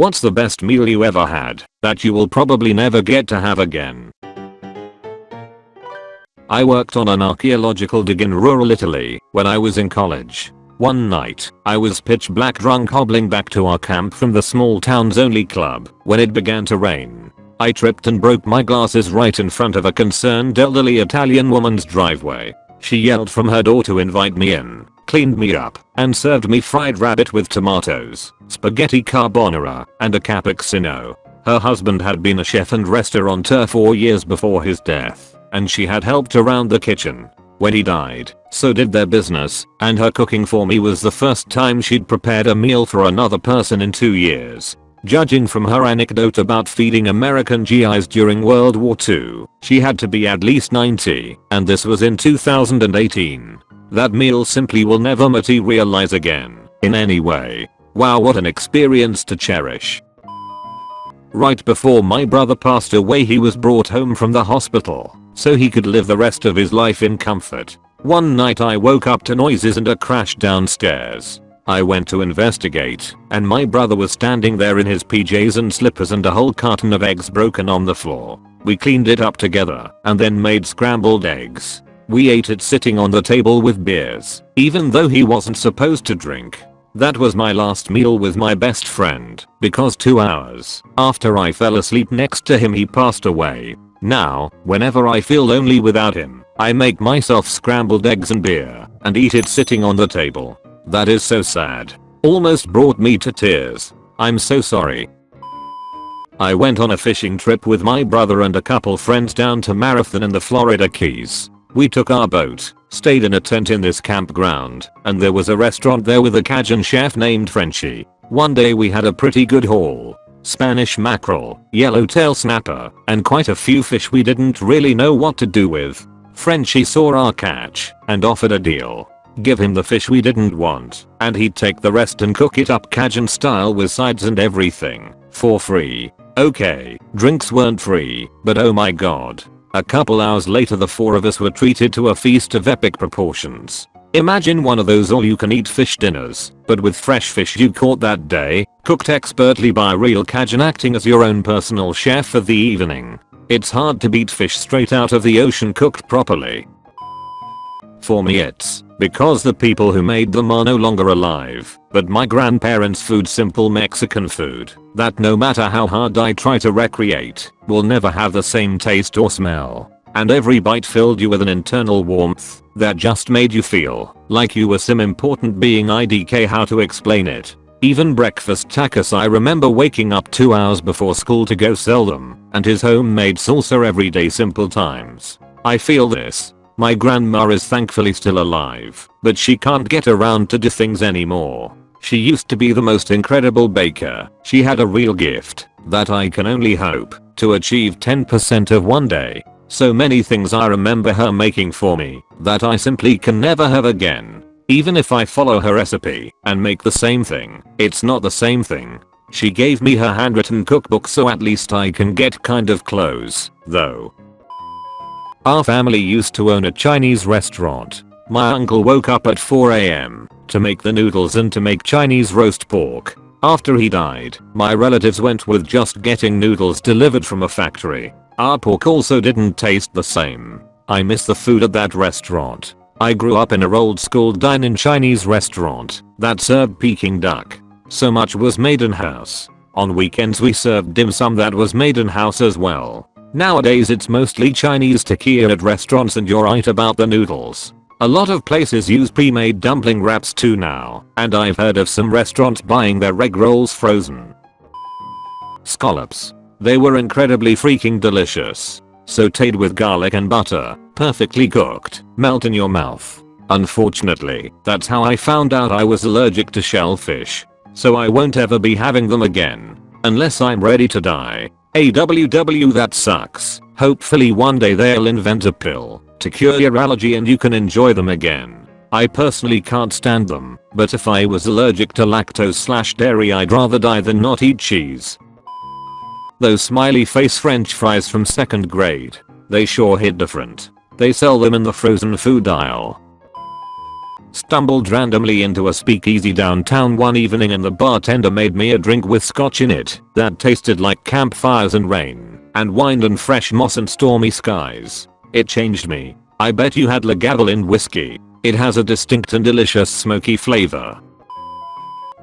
What's the best meal you ever had that you will probably never get to have again? I worked on an archaeological dig in rural Italy when I was in college. One night, I was pitch black drunk hobbling back to our camp from the small town's only club when it began to rain. I tripped and broke my glasses right in front of a concerned elderly Italian woman's driveway. She yelled from her door to invite me in, cleaned me up, and served me fried rabbit with tomatoes, spaghetti carbonara, and a cappuccino. Her husband had been a chef and restaurateur four years before his death and she had helped around the kitchen. When he died, so did their business, and her cooking for me was the first time she'd prepared a meal for another person in two years. Judging from her anecdote about feeding American GIs during World War II, she had to be at least 90, and this was in 2018. That meal simply will never materialize again, in any way. Wow what an experience to cherish. Right before my brother passed away he was brought home from the hospital so he could live the rest of his life in comfort. One night I woke up to noises and a crash downstairs. I went to investigate, and my brother was standing there in his PJs and slippers and a whole carton of eggs broken on the floor. We cleaned it up together and then made scrambled eggs. We ate it sitting on the table with beers, even though he wasn't supposed to drink. That was my last meal with my best friend, because 2 hours after I fell asleep next to him he passed away. Now, whenever I feel lonely without him, I make myself scrambled eggs and beer and eat it sitting on the table. That is so sad. Almost brought me to tears. I'm so sorry. I went on a fishing trip with my brother and a couple friends down to Marathon in the Florida Keys. We took our boat, stayed in a tent in this campground, and there was a restaurant there with a Cajun chef named Frenchie. One day we had a pretty good haul, Spanish mackerel, yellowtail snapper, and quite a few fish we didn't really know what to do with. Frenchie saw our catch and offered a deal. Give him the fish we didn't want, and he'd take the rest and cook it up Cajun style with sides and everything, for free. Okay, drinks weren't free, but oh my god. A couple hours later the four of us were treated to a feast of epic proportions. Imagine one of those all you can eat fish dinners, but with fresh fish you caught that day, cooked expertly by real Cajun acting as your own personal chef for the evening. It's hard to beat fish straight out of the ocean cooked properly. For me it's because the people who made them are no longer alive, but my grandparents food simple Mexican food that no matter how hard I try to recreate, will never have the same taste or smell and every bite filled you with an internal warmth that just made you feel like you were some important being IDK how to explain it. Even breakfast tacos I remember waking up 2 hours before school to go sell them and his homemade salsa everyday simple times. I feel this. My grandma is thankfully still alive, but she can't get around to do things anymore. She used to be the most incredible baker. She had a real gift that I can only hope to achieve 10% of one day. So many things I remember her making for me that I simply can never have again. Even if I follow her recipe and make the same thing, it's not the same thing. She gave me her handwritten cookbook so at least I can get kind of close, though. Our family used to own a Chinese restaurant. My uncle woke up at 4am to make the noodles and to make Chinese roast pork. After he died, my relatives went with just getting noodles delivered from a factory. Our pork also didn't taste the same. I miss the food at that restaurant. I grew up in a old school dine-in Chinese restaurant that served Peking duck. So much was made in house. On weekends we served dim sum that was made in house as well. Nowadays it's mostly Chinese tequila at restaurants and you're right about the noodles. A lot of places use pre-made dumpling wraps too now, and I've heard of some restaurants buying their egg rolls frozen. Scallops. They were incredibly freaking delicious. Sauteed with garlic and butter, perfectly cooked, melt in your mouth. Unfortunately, that's how I found out I was allergic to shellfish. So I won't ever be having them again. Unless I'm ready to die. AWW that sucks. Hopefully one day they'll invent a pill to cure your allergy and you can enjoy them again. I personally can't stand them, but if I was allergic to lactose slash dairy I'd rather die than not eat cheese. Those smiley face french fries from second grade. They sure hit different. They sell them in the frozen food aisle. Stumbled randomly into a speakeasy downtown one evening and the bartender made me a drink with scotch in it that tasted like campfires and rain and wine and fresh moss and stormy skies. It changed me. I bet you had Lagavulin whiskey. It has a distinct and delicious smoky flavor.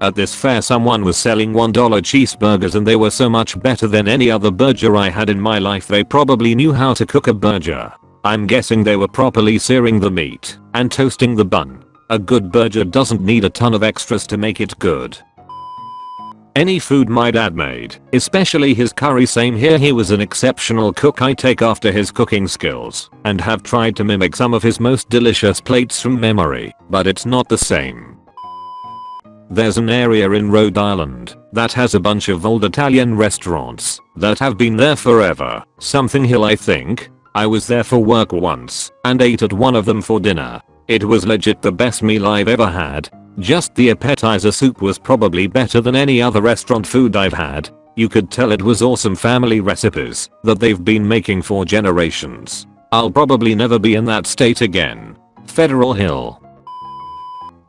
At this fair someone was selling $1 cheeseburgers and they were so much better than any other burger I had in my life they probably knew how to cook a burger. I'm guessing they were properly searing the meat and toasting the bun. A good burger doesn't need a ton of extras to make it good. Any food my dad made, especially his curry same here he was an exceptional cook I take after his cooking skills and have tried to mimic some of his most delicious plates from memory, but it's not the same. There's an area in Rhode Island that has a bunch of old Italian restaurants that have been there forever. Something Hill I think. I was there for work once and ate at one of them for dinner. It was legit the best meal I've ever had. Just the appetizer soup was probably better than any other restaurant food I've had. You could tell it was awesome family recipes that they've been making for generations. I'll probably never be in that state again. Federal Hill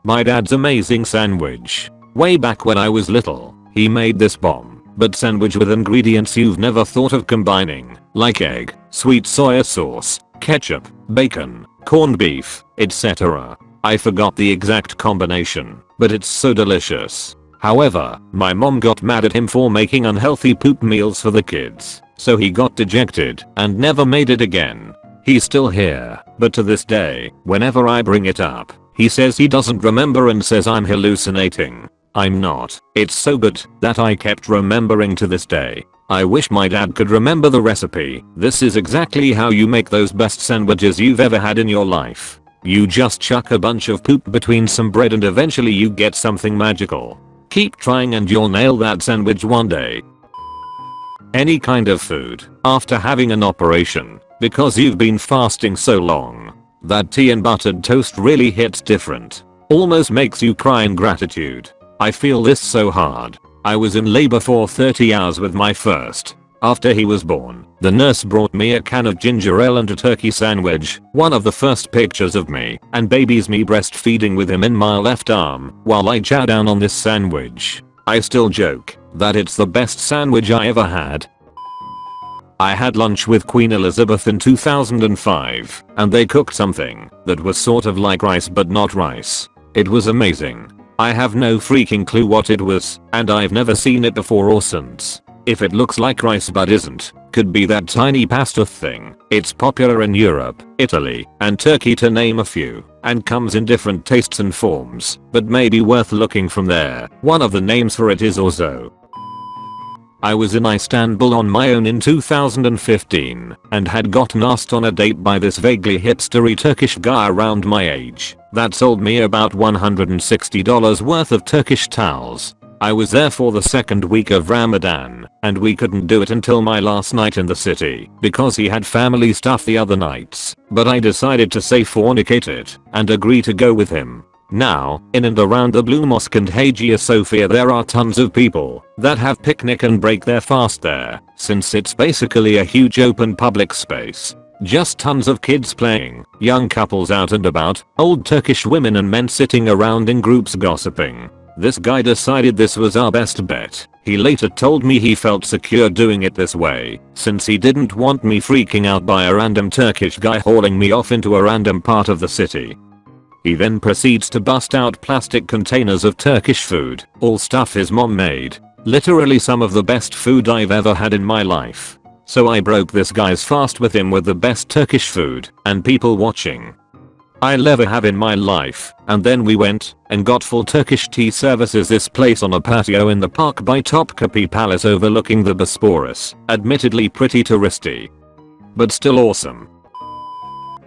my dad's amazing sandwich. Way back when I was little, he made this bomb, but sandwich with ingredients you've never thought of combining, like egg, sweet soya sauce, ketchup, bacon, corned beef, etc. I forgot the exact combination, but it's so delicious. However, my mom got mad at him for making unhealthy poop meals for the kids, so he got dejected and never made it again. He's still here, but to this day, whenever I bring it up, he says he doesn't remember and says I'm hallucinating. I'm not. It's so good that I kept remembering to this day. I wish my dad could remember the recipe. This is exactly how you make those best sandwiches you've ever had in your life. You just chuck a bunch of poop between some bread and eventually you get something magical. Keep trying and you'll nail that sandwich one day. Any kind of food after having an operation because you've been fasting so long that tea and buttered toast really hits different. Almost makes you cry in gratitude. I feel this so hard. I was in labor for 30 hours with my first. After he was born, the nurse brought me a can of ginger ale and a turkey sandwich, one of the first pictures of me and babies me breastfeeding with him in my left arm while I chow down on this sandwich. I still joke that it's the best sandwich I ever had I had lunch with Queen Elizabeth in 2005 and they cooked something that was sort of like rice but not rice. It was amazing. I have no freaking clue what it was and I've never seen it before or since. If it looks like rice but isn't, could be that tiny pasta thing. It's popular in Europe, Italy, and Turkey to name a few, and comes in different tastes and forms, but may be worth looking from there. One of the names for it is orzo, I was in Istanbul on my own in 2015 and had gotten asked on a date by this vaguely hipstery Turkish guy around my age. That sold me about $160 worth of Turkish towels. I was there for the second week of Ramadan and we couldn't do it until my last night in the city because he had family stuff the other nights. But I decided to say fornicate it and agree to go with him now, in and around the Blue Mosque and Hagia Sophia there are tons of people that have picnic and break their fast there, since it's basically a huge open public space. Just tons of kids playing, young couples out and about, old Turkish women and men sitting around in groups gossiping. This guy decided this was our best bet. He later told me he felt secure doing it this way, since he didn't want me freaking out by a random Turkish guy hauling me off into a random part of the city. He then proceeds to bust out plastic containers of Turkish food, all stuff his mom made. Literally some of the best food I've ever had in my life. So I broke this guy's fast with him with the best Turkish food and people watching. I'll ever have in my life, and then we went and got full Turkish tea services this place on a patio in the park by Topkapi Palace overlooking the Bosporus, admittedly pretty touristy. But still awesome.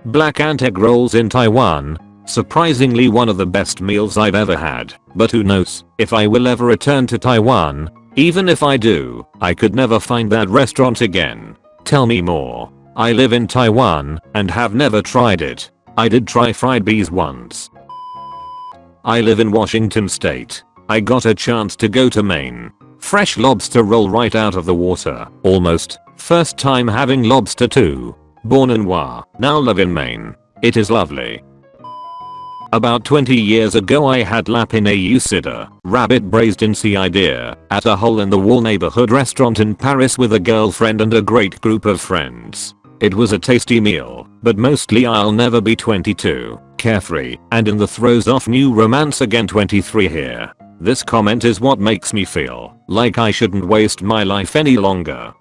Black ant egg rolls in Taiwan, Surprisingly one of the best meals I've ever had, but who knows if I will ever return to Taiwan. Even if I do, I could never find that restaurant again. Tell me more. I live in Taiwan and have never tried it. I did try fried bees once. I live in Washington state. I got a chance to go to Maine. Fresh lobster roll right out of the water, almost. First time having lobster too. Born in Wa, now live in Maine. It is lovely. About 20 years ago I had lapin au cidre, rabbit braised in sea idea, at a hole in the wall neighborhood restaurant in Paris with a girlfriend and a great group of friends. It was a tasty meal, but mostly I'll never be 22, carefree, and in the throes of new romance again 23 here. This comment is what makes me feel like I shouldn't waste my life any longer.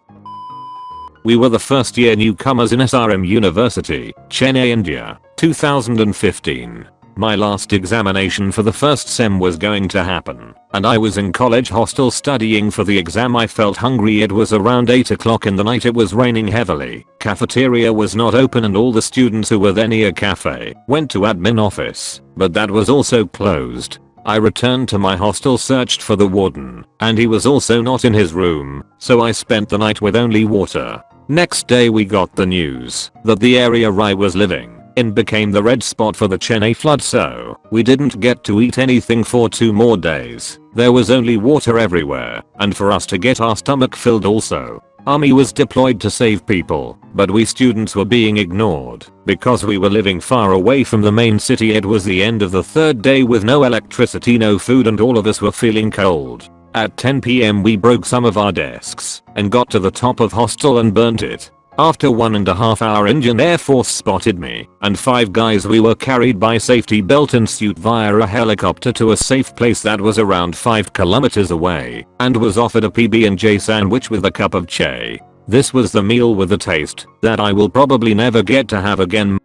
We were the first year newcomers in SRM University, Chennai, India, 2015. My last examination for the first sem was going to happen, and I was in college hostel studying for the exam I felt hungry it was around 8 o'clock in the night it was raining heavily, cafeteria was not open and all the students who were there near cafe went to admin office, but that was also closed. I returned to my hostel searched for the warden, and he was also not in his room, so I spent the night with only water. Next day we got the news that the area I was living in became the red spot for the Chennai flood so we didn't get to eat anything for two more days. There was only water everywhere and for us to get our stomach filled also. Army was deployed to save people, but we students were being ignored because we were living far away from the main city it was the end of the third day with no electricity no food and all of us were feeling cold. At 10pm we broke some of our desks and got to the top of hostel and burnt it. After one and a half hour Indian Air Force spotted me and five guys we were carried by safety belt and suit via a helicopter to a safe place that was around 5 kilometers away and was offered a PB&J sandwich with a cup of chai. This was the meal with a taste that I will probably never get to have again.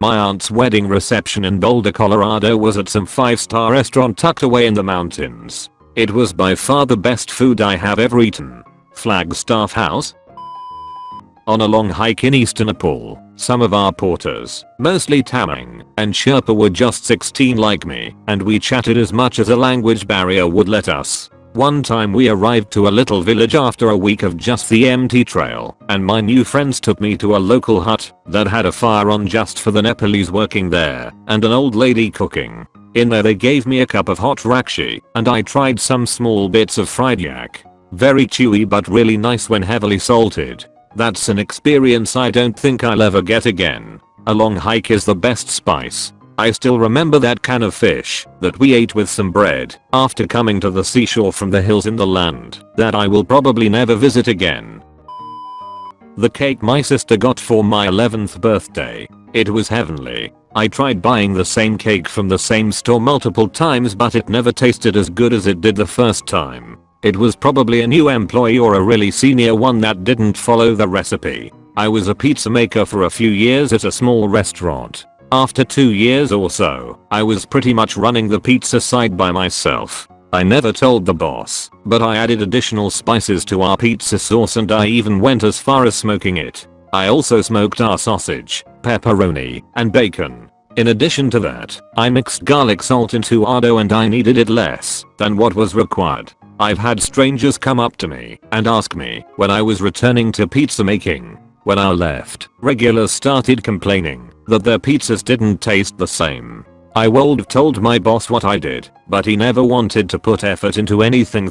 My aunt's wedding reception in Boulder, Colorado was at some 5 star restaurant tucked away in the mountains. It was by far the best food I have ever eaten. Flagstaff House, on a long hike in eastern Nepal, some of our porters, mostly Tamang and Sherpa were just 16 like me and we chatted as much as a language barrier would let us. One time we arrived to a little village after a week of just the empty trail and my new friends took me to a local hut that had a fire on just for the Nepalese working there and an old lady cooking. In there they gave me a cup of hot rakshi and I tried some small bits of fried yak. Very chewy but really nice when heavily salted. That's an experience I don't think I'll ever get again. A long hike is the best spice. I still remember that can of fish that we ate with some bread after coming to the seashore from the hills in the land that I will probably never visit again. The cake my sister got for my 11th birthday. It was heavenly. I tried buying the same cake from the same store multiple times but it never tasted as good as it did the first time. It was probably a new employee or a really senior one that didn't follow the recipe. I was a pizza maker for a few years at a small restaurant. After 2 years or so, I was pretty much running the pizza side by myself. I never told the boss, but I added additional spices to our pizza sauce and I even went as far as smoking it. I also smoked our sausage, pepperoni, and bacon. In addition to that, I mixed garlic salt into our dough and I kneaded it less than what was required. I've had strangers come up to me and ask me when I was returning to pizza making. When I left, regulars started complaining that their pizzas didn't taste the same. I would have told my boss what I did, but he never wanted to put effort into anything.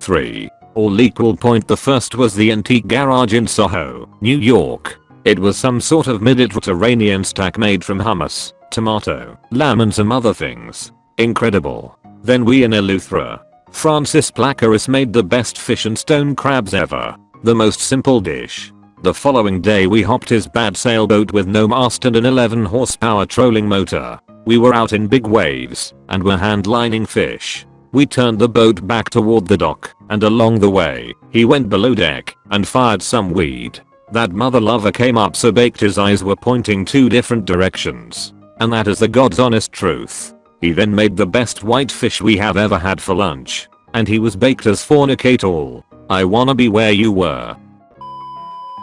3. All equal point the first was the antique garage in Soho, New York. It was some sort of Mediterranean stack made from hummus, tomato, lamb and some other things. Incredible. Then we in Eleuthera, Francis Placaris made the best fish and stone crabs ever. The most simple dish. The following day we hopped his bad sailboat with no mast and an 11 horsepower trolling motor. We were out in big waves and were handlining fish. We turned the boat back toward the dock and along the way he went below deck and fired some weed. That mother lover came up so baked his eyes were pointing two different directions. And that is the god's honest truth. He then made the best white fish we have ever had for lunch. And he was baked as fornicate all. I wanna be where you were.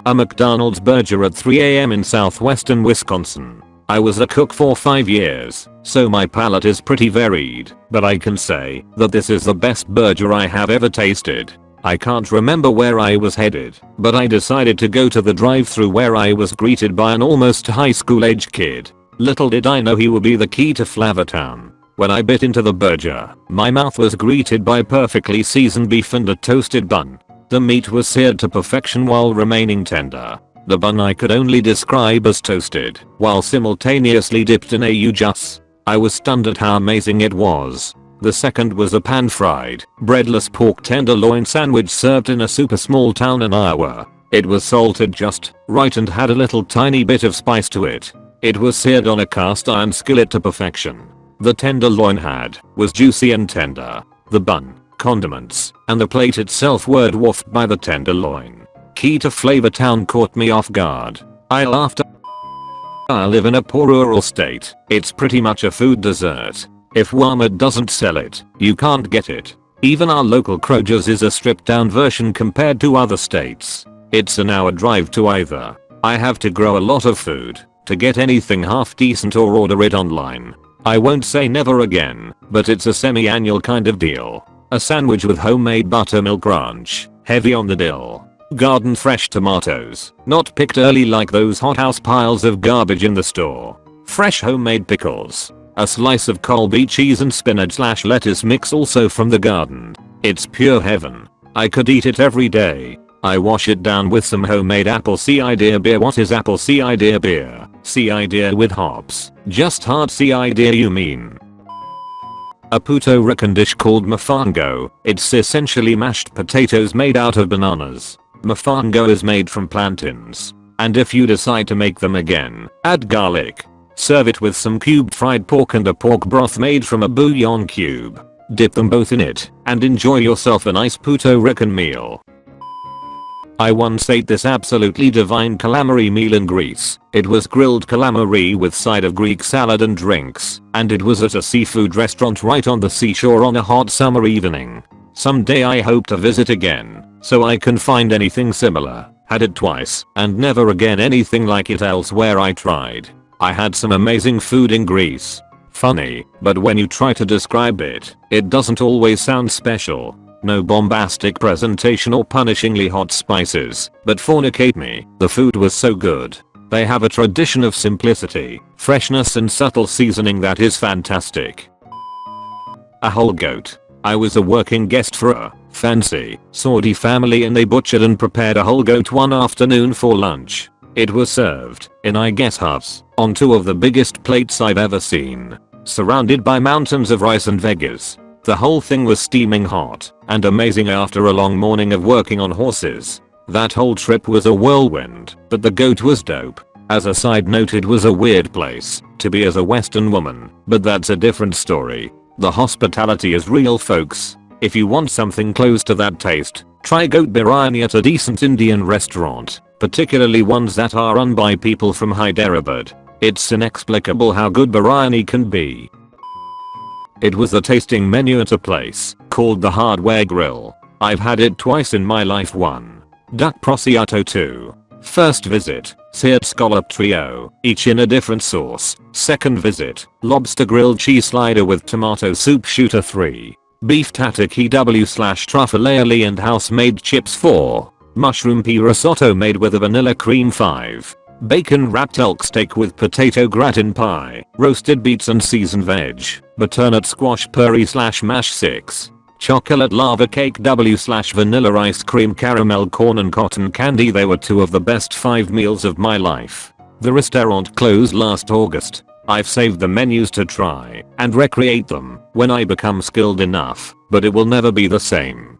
A McDonald's burger at 3am in southwestern Wisconsin. I was a cook for 5 years, so my palate is pretty varied, but I can say that this is the best burger I have ever tasted. I can't remember where I was headed, but I decided to go to the drive through where I was greeted by an almost high school age kid Little did I know he would be the key to Flavortown. When I bit into the burger, my mouth was greeted by perfectly seasoned beef and a toasted bun. The meat was seared to perfection while remaining tender. The bun I could only describe as toasted, while simultaneously dipped in au jus. I was stunned at how amazing it was. The second was a pan-fried, breadless pork tenderloin sandwich served in a super small town in Iowa. It was salted just right and had a little tiny bit of spice to it. It was seared on a cast iron skillet to perfection. The tenderloin had was juicy and tender. The bun, condiments, and the plate itself were dwarfed by the tenderloin. Key to Flavor Town caught me off guard. I laughed. I live in a poor rural state. It's pretty much a food dessert. If Walmart doesn't sell it, you can't get it. Even our local Kroger's is a stripped down version compared to other states. It's an hour drive to either. I have to grow a lot of food to get anything half decent or order it online. I won't say never again, but it's a semi-annual kind of deal. A sandwich with homemade buttermilk ranch, heavy on the dill. Garden fresh tomatoes, not picked early like those hothouse piles of garbage in the store. Fresh homemade pickles. A slice of Colby cheese and spinach slash lettuce mix also from the garden. It's pure heaven. I could eat it every day. I wash it down with some homemade apple cider beer. What is apple cider beer? Cider with hops. Just hard cider you mean. A Puerto Rican dish called mofongo. It's essentially mashed potatoes made out of bananas. Mofongo is made from plantains. And if you decide to make them again, add garlic. Serve it with some cubed fried pork and a pork broth made from a bouillon cube. Dip them both in it and enjoy yourself a nice Puerto Rican meal. I once ate this absolutely divine calamari meal in Greece. It was grilled calamari with side of Greek salad and drinks, and it was at a seafood restaurant right on the seashore on a hot summer evening. Someday I hope to visit again, so I can find anything similar. Had it twice, and never again anything like it elsewhere I tried. I had some amazing food in Greece. Funny, but when you try to describe it, it doesn't always sound special. No bombastic presentation or punishingly hot spices, but fornicate me, the food was so good. They have a tradition of simplicity, freshness and subtle seasoning that is fantastic. A whole goat. I was a working guest for a fancy Saudi family and they butchered and prepared a whole goat one afternoon for lunch. It was served in I guess huts on two of the biggest plates I've ever seen. Surrounded by mountains of rice and veggies. The whole thing was steaming hot and amazing after a long morning of working on horses. That whole trip was a whirlwind, but the goat was dope. As a side note it was a weird place to be as a western woman, but that's a different story. The hospitality is real folks. If you want something close to that taste, try goat biryani at a decent Indian restaurant, particularly ones that are run by people from Hyderabad. It's inexplicable how good biryani can be. It was a tasting menu at a place called the Hardware Grill. I've had it twice in my life 1. Duck prosciutto 2. First visit, seared scallop trio, each in a different sauce. Second visit, lobster grilled cheese slider with tomato soup shooter 3. Beef tataki W slash truffle and house made chips 4. Mushroom pea risotto made with a vanilla cream 5. Bacon wrapped elk steak with potato gratin pie, roasted beets and seasoned veg, butternut squash puree slash mash 6. Chocolate lava cake W slash vanilla ice cream caramel corn and cotton candy they were two of the best 5 meals of my life. The restaurant closed last August. I've saved the menus to try and recreate them when I become skilled enough, but it will never be the same.